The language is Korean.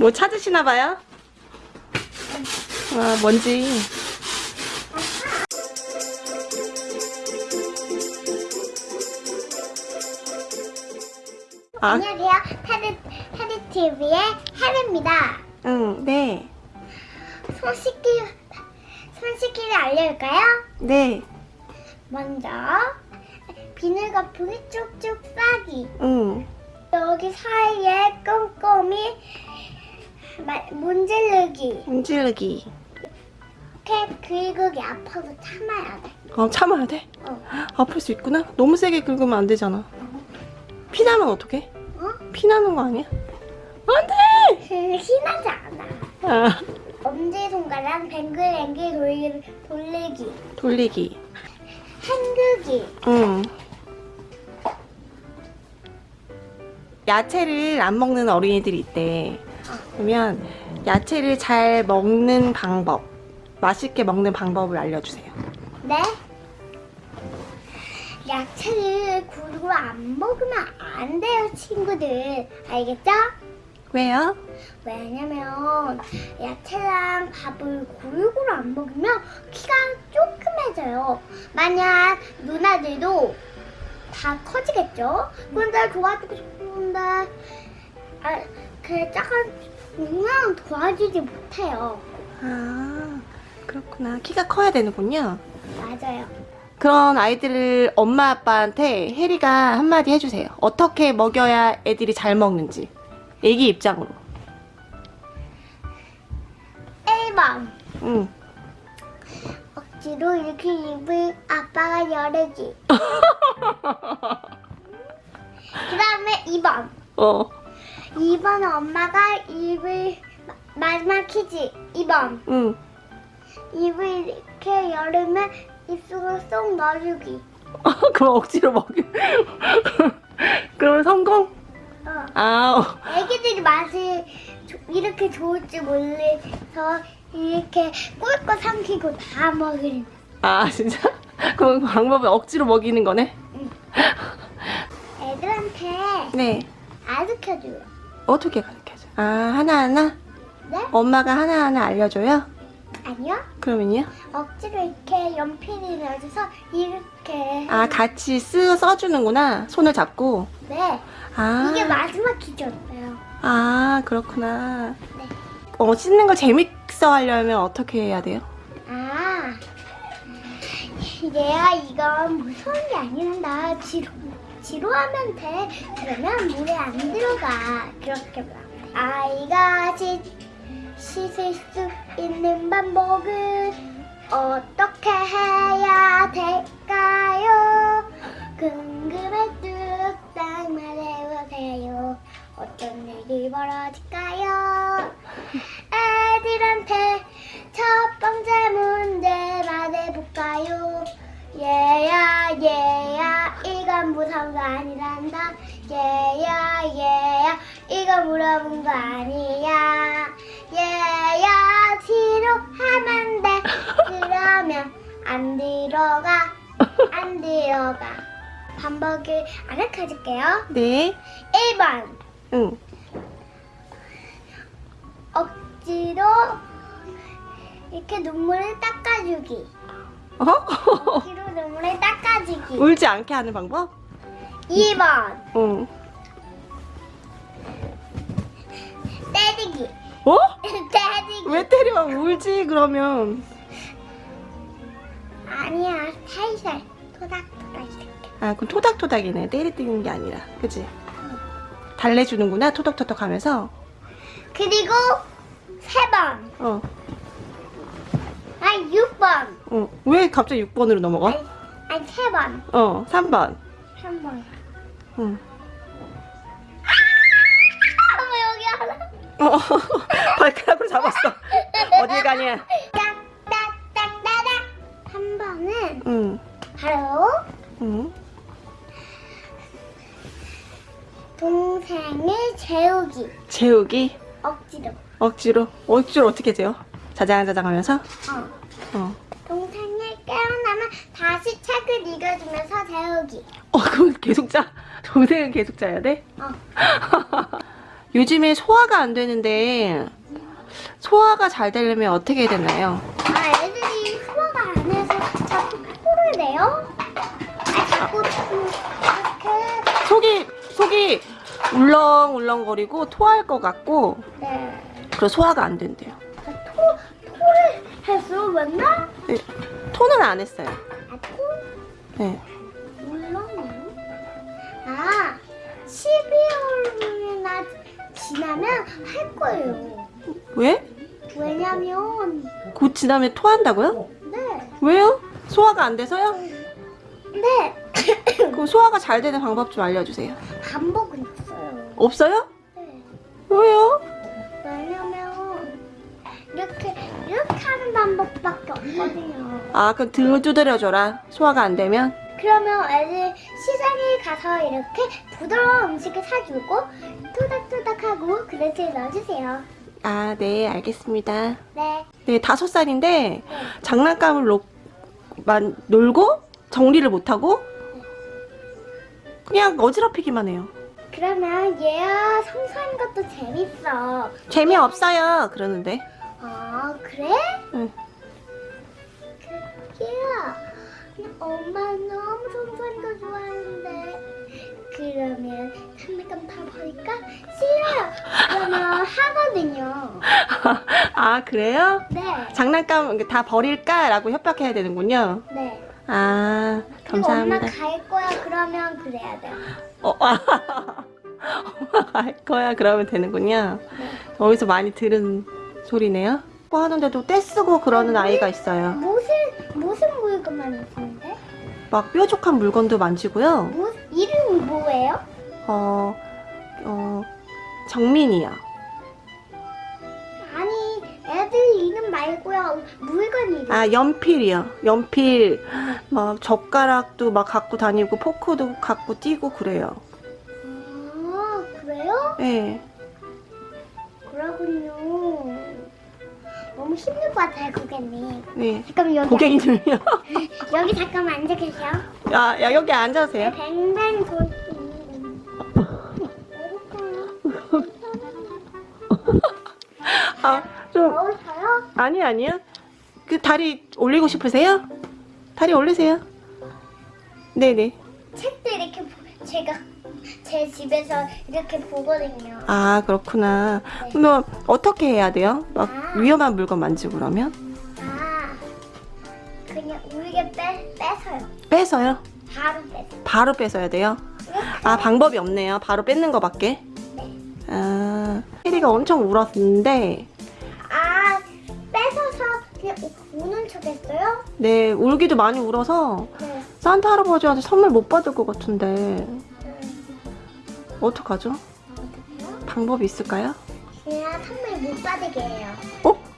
뭐 찾으시나 봐요? 아, 뭔지. 아, 안녕하세요. 테드, 테드TV의 해리입니다. 응, 네. 손 씻기, 손 씻기를 알려줄까요? 네. 먼저, 비늘 거품이 쭉쭉 싸기. 응. 여기 사이에 꼼꼼히 마- 문지르기. 문지르기. 이렇게 긁으기 아파도 참아야 돼. 어, 참아야 돼? 어. 아플 수 있구나. 너무 세게 긁으면 안 되잖아. 피 나면 어떡해? 어? 피 나는 거 아니야? 안 돼! 희나지 않아. 아, 엄지손가락 뱅글뱅글 돌리, 돌리기. 돌리기. 헹구기. 응. 야채를 안 먹는 어린이들이 있대. 그러면 야채를 잘 먹는 방법, 맛있게 먹는 방법을 알려주세요. 네? 야채를 골고루 안 먹으면 안 돼요, 친구들. 알겠죠? 왜요? 왜냐면 야채랑 밥을 골고루 안 먹으면 키가 조금해져요. 만약 누나들도 다 커지겠죠? 근데 도와주고 싶은데 아, 그 작은 도와주지 못해요. 아, 그렇구나. 키가 커야 되는군요. 맞아요. 그런 아이들을 엄마 아빠한테 혜리가 한마디 해주세요. 어떻게 먹여야 애들이 잘 먹는지. 애기 입장으로. 1번 응. 억지로 이렇게 입을 아빠가 열어지. 그 다음에 2번. 어. 2번은 엄마가 입을 마- 마지막 키지. 2번. 응. 입을 이렇게 열으면 입속으로 쏙 넣어주기. 그럼 억지로 먹여. 그러면 성공? 어. 아, 어. 애기들이 맛이 조- 이렇게 좋을 줄 몰라서 이렇게 꿀꺽 삼키고 다 먹으는. 아, 진짜? 그럼 방법은 억지로 먹이는 거네? 애들한테 네. 가르쳐줘요. 어떻게 가르쳐줘? 아, 하나하나? 네? 엄마가 하나하나 알려줘요? 아니요. 그러면요? 억지로 이렇게 연필을 넣어줘서 이렇게. 아, 같이 쓰, 써주는구나. 손을 잡고. 네. 아. 이게 마지막 키였어요. 아, 그렇구나. 네. 어, 씻는 걸 재밌어 하려면 어떻게 해야 돼요? 아, 얘가 이건 무서운 게 아니란다. 지루, 지루하면 돼. 그러면 물에 안 들어가. 그렇게 말. 아이가 씻, 씻을 수 있는 방법은 어떻게 해야 될까요? 아니란다 얘야 얘야 이거 물어본 거 아니야 얘야 뒤로 하면 돼 그러면 안 들어가 안 들어가 반복을 알려줄게요 네. 1번 응. 억지로 이렇게 눈물을 닦아주기. 어? 억지로 눈물을 닦아주기. 울지 않게 하는 방법? 2번 응. 때리기. 어? 때리기. 왜 때려? 울지, 그러면. 아니야 살살 토닥토닥. 아, 그럼 토닥토닥이네. 때리는 게 아니라. 그치? 달래주는구나, 토닥토닥 하면서. 그리고 3번. 어. 아니 6번. 어. 왜 갑자기 6번으로 넘어가? 아니, 아니 3번. 어, 3번. 3번. 응. 어머 여기 하나. 어, 발가락으로 잡았어. 어딜 가냐? 딱딱딱따닥. 3번은 응. 바로 응. 동생을 재우기. 재우기. 억지로. 억지로. 억지로 어떻게 재워? 자장자장 하면서? 어. 어. 동생이 깨어나면 다시 책을 읽어주면서 재우기. 어, 그건 계속 짜. 동생은 계속 짜야 돼? 어. 요즘에 소화가 안 되는데 소화가 잘 되려면 어떻게 해야 되나요? 아, 애들이 소화가 안 해서 자꾸 토를 내요? 아, 자꾸 이렇게. 속이 속이 울렁울렁거리고 토할 것 같고 네. 그리고 소화가 안 된대요. 아, 토, 토를 했어, 맨날? 네, 토는 안 했어요. 아, 토? 네. 12월이나 지나면 할 거예요. 왜? 왜냐면, 곧 지나면 토한다고요? 네. 왜요? 소화가 안 돼서요? 네. 그럼 소화가 잘 되는 방법 좀 알려주세요. 반복은 있어요. 없어요? 네. 왜요? 왜냐면, 이렇게, 이렇게 하는 방법밖에 없거든요. 아 그럼 등을 두드려줘라. 소화가 안 되면. 그러면 애들 시장에 가서 이렇게 부드러운 음식을 사주고, 토닥토닥하고 그릇에 넣어주세요. 아 네 알겠습니다. 네. 네 다섯 살인데 장난감을 놓, 만, 놀고 정리를 못하고 그냥 어지럽히기만 해요. 그러면 얘야 성수하는 것도 재밌어. 재미없어요 그러는데. 아 그래? 응. 그, 얘야 엄마 너무 성수하는 거 좋아하는데 그러면 장난감 다 버릴까? 싫어요. 그러면 하거든요. 아 그래요? 네. 장난감 다 버릴까 라고 협박해야 되는군요. 네. 아 감사합니다. 엄마 갈 거야 그러면 그래야 돼요. 어, 엄마가 할 거야 그러면 되는군요. 네. 어디서 많이 들은 소리네요. 뭐 하는데도 떼쓰고 그러는 아이가 있어요. 막 뾰족한 물건도 만지고요. 무 이름이 뭐예요? 어, 어, 정민이요. 아니 애들 이름 말고요 물건 이름. 아, 연필이요. 연필, 막 젓가락도 막 갖고 다니고 포크도 갖고 뛰고 그래요. 아 그래요? 네. 너무 힘들 것 같아요 고객님. 네. 잠깐만 여기 고객님을요? 여기 잠깐만 앉아 계세요. 야, 야, 여기 앉아세요. 뱅뱅 돌. 아, 좀, 더우셔요? 아니, 아니요. 그 다리 올리고 싶으세요? 다리 올리세요. 네네. 책도 이렇게 보- 제가 제 집에서 이렇게 보거든요. 아, 그렇구나. 그러면 어떻게 해야 돼요? 막 아. 위험한 물건 만지고 그러면? 아 그냥 우리게 빼 빼서요. 빼서요? 바로 빼서. 바로 뺏어야 돼요? 아, 방법이 없네요. 바로 뺏는 거밖에. 네. 아, 혜리가 엄청 울었는데, 아 뺏어서 그냥 우- 우는 척했어요? 네, 울기도 많이 울어서 네. 산타 할아버지한테 선물 못 받을 것 같은데, 네. 어떡하죠? 방법이 있을까요? 그냥 선물 못 받게 해요. 어?